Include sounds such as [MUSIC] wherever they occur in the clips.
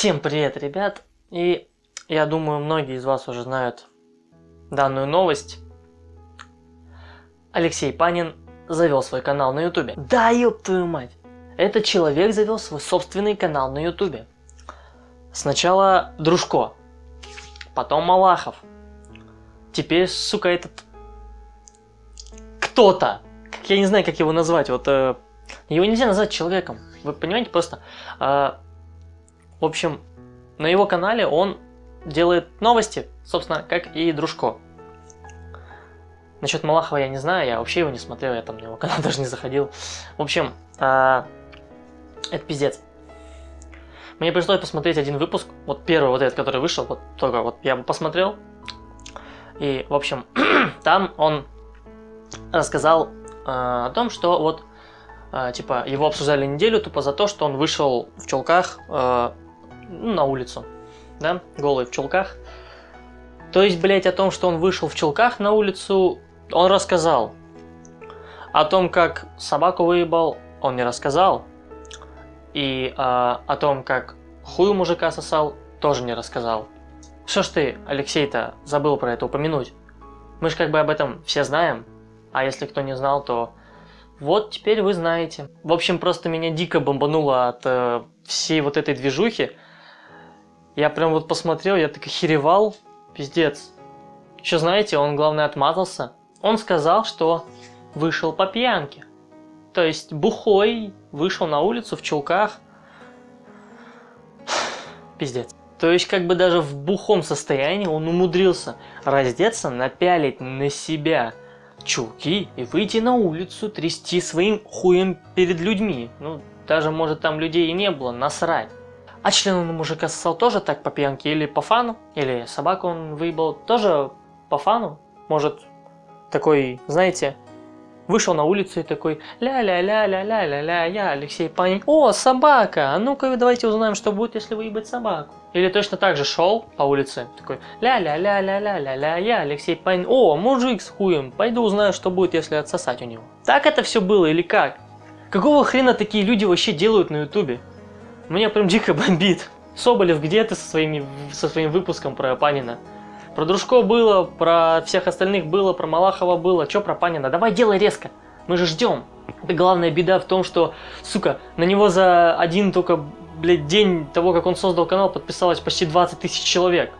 Всем привет, ребят! И я думаю, многие из вас уже знают данную новость. Алексей Панин завел свой канал на ютубе. Да ёб твою мать! Этот человек завел свой собственный канал на ютубе. Сначала Дружко, потом Малахов. Теперь, сука, этот... Кто-то! Я не знаю, как его назвать. Вот э, его нельзя назвать человеком. Вы понимаете, просто... Э, в общем, на его канале он делает новости, собственно, как и Дружко. Насчет Малахова я не знаю, я вообще его не смотрел, я там на его [LAUGHS] канал даже не заходил. В общем, э, это пиздец. Мне пришлось посмотреть один выпуск, вот первый вот этот, который вышел, вот только вот я посмотрел. И, в общем, [CLEARS THROAT] там он рассказал э, о том, что вот, э, типа, его обсуждали неделю тупо за то, что он вышел в чулках э, на улицу, да, голый в чулках. То есть, блять, о том, что он вышел в чулках на улицу, он рассказал. О том, как собаку выебал, он не рассказал. И э, о том, как хуй у мужика сосал, тоже не рассказал. Что ж ты, Алексей-то, забыл про это упомянуть? Мы же как бы об этом все знаем. А если кто не знал, то вот теперь вы знаете. В общем, просто меня дико бомбануло от э, всей вот этой движухи. Я прям вот посмотрел, я так охеревал. Пиздец. Еще знаете, он главное отмазался. Он сказал, что вышел по пьянке. То есть бухой вышел на улицу в чулках. [SIGHS] Пиздец. То есть как бы даже в бухом состоянии он умудрился раздеться, напялить на себя чулки и выйти на улицу, трясти своим хуем перед людьми. Ну, даже может там людей и не было, насрать. А член он мужика сосал тоже так по пьянке или по фану? Или собаку он выебал тоже по фану? Может, такой, знаете, вышел на улицу и такой ля-ля-ля-ля-ля-ля-ля, я Алексей Панин. О, собака! А ну-ка давайте узнаем, что будет, если выебать собаку. Или точно так же шел по улице, такой ля-ля-ля-ля-ля-ля-ля, я Алексей Панин. О, мужик с хуем, пойду узнаю, что будет, если отсосать у него. Так это все было или как? Какого хрена такие люди вообще делают на ютубе? Меня прям дико бомбит. Соболев, где ты со, своими, со своим выпуском про Панина? Про Дружко было, про всех остальных было, про Малахова было. Чё про Панина? Давай делай резко. Мы же ждем. Это главная беда в том, что, сука, на него за один только, блядь, день того, как он создал канал, подписалось почти 20 тысяч человек.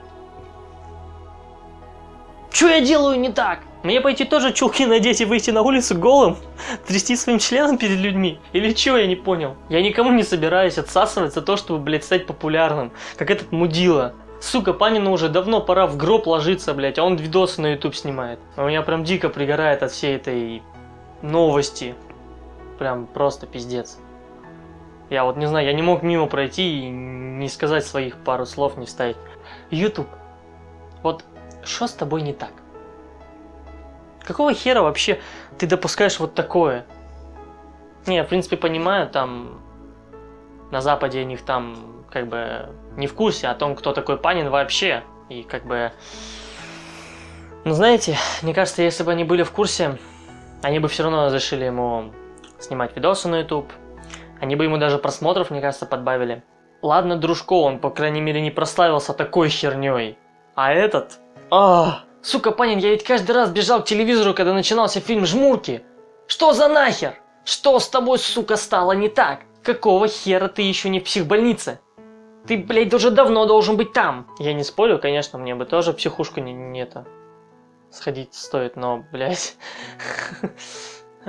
Чё я делаю не так? Мне пойти тоже чулки надеть и выйти на улицу голым? Трясти своим членом перед людьми? Или чего, я не понял? Я никому не собираюсь отсасывать за то, чтобы, блядь, стать популярным, как этот мудила. Сука, Панину уже давно пора в гроб ложиться, блядь, а он видосы на YouTube снимает. А у меня прям дико пригорает от всей этой новости. Прям просто пиздец. Я вот не знаю, я не мог мимо пройти и не сказать своих пару слов, не вставить. YouTube, вот что с тобой не так? Какого хера вообще ты допускаешь вот такое? Не, я в принципе понимаю, там на Западе у них там как бы не в курсе о том, кто такой Панин вообще. И как бы... Ну знаете, мне кажется, если бы они были в курсе, они бы все равно разрешили ему снимать видосы на YouTube. Они бы ему даже просмотров, мне кажется, подбавили. Ладно, Дружко, он, по крайней мере, не прославился такой херней. А этот... Ах! Сука, Панин, я ведь каждый раз бежал к телевизору, когда начинался фильм «Жмурки». Что за нахер? Что с тобой, сука, стало не так? Какого хера ты еще не в психбольнице? Ты, блядь, уже давно должен быть там. Я не спорю, конечно, мне бы тоже психушку не, не это... Сходить стоит, но, блядь... [LAUGHS]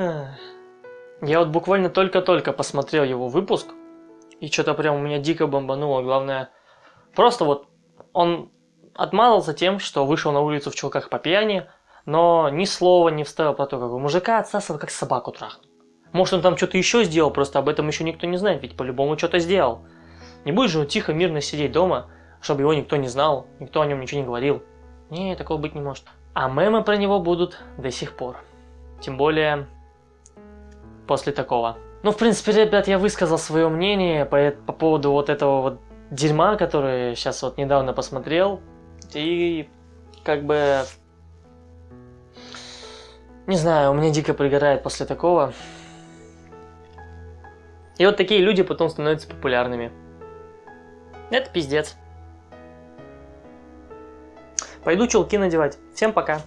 Я вот буквально только-только посмотрел его выпуск, и что-то прям у меня дико бомбануло. Главное, просто вот он отмазался тем, что вышел на улицу в чулках по пьяни, но ни слова не вставил про то, как у мужика отсасывал, как собаку трахнул. Может, он там что-то еще сделал, просто об этом еще никто не знает, ведь по-любому что-то сделал. Не будет же он тихо, мирно сидеть дома, чтобы его никто не знал, никто о нем ничего не говорил. Не, такого быть не может. А мемы про него будут до сих пор. Тем более, после такого. Ну, в принципе, ребят, я высказал свое мнение по, по поводу вот этого вот дерьма, который сейчас вот недавно посмотрел. И как бы... Не знаю, у меня дико пригорает после такого. И вот такие люди потом становятся популярными. Это пиздец. Пойду чулки надевать. Всем пока.